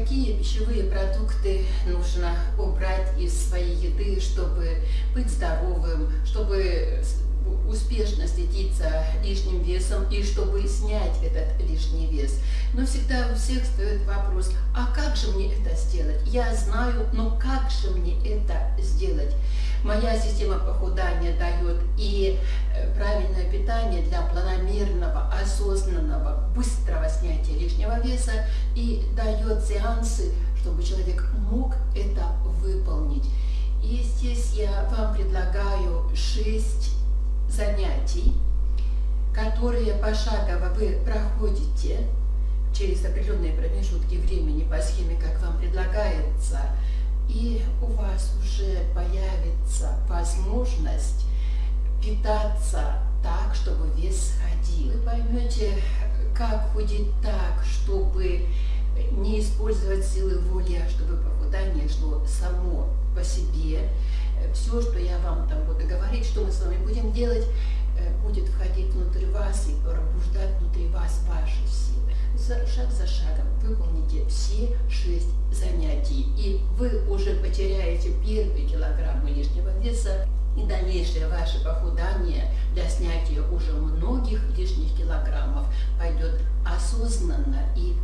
какие пищевые продукты нужно убрать из своей еды, чтобы быть здоровым, чтобы успешно следить за лишним весом и чтобы снять этот лишний вес. Но всегда у всех стоит вопрос, а как же мне это сделать? Я знаю, но как же мне это сделать? Моя система похудания дает и э, правильное питание для планомерного, осознанного, быстрого снятия лишнего веса и дает сеансы, чтобы человек мог это выполнить. И здесь я вам предлагаю 6 занятий, которые пошагово вы проходите через определенные промежутки времени по схеме, как вам предлагается, и у вас уже появится возможность питаться так, чтобы вес сходил. Вы поймете, как худеть так, чтобы не использовать силы воли, а чтобы похудание шло само по себе. Все, что я вам там буду говорить, что мы с вами будем делать, э, будет входить внутрь вас и пробуждать внутри вас ваши силы. Шаг за шагом выполните все шесть занятий, и вы уже потеряете первые килограммы лишнего веса, и дальнейшее ваше похудание для снятия уже многих лишних килограммов пойдет осознанно и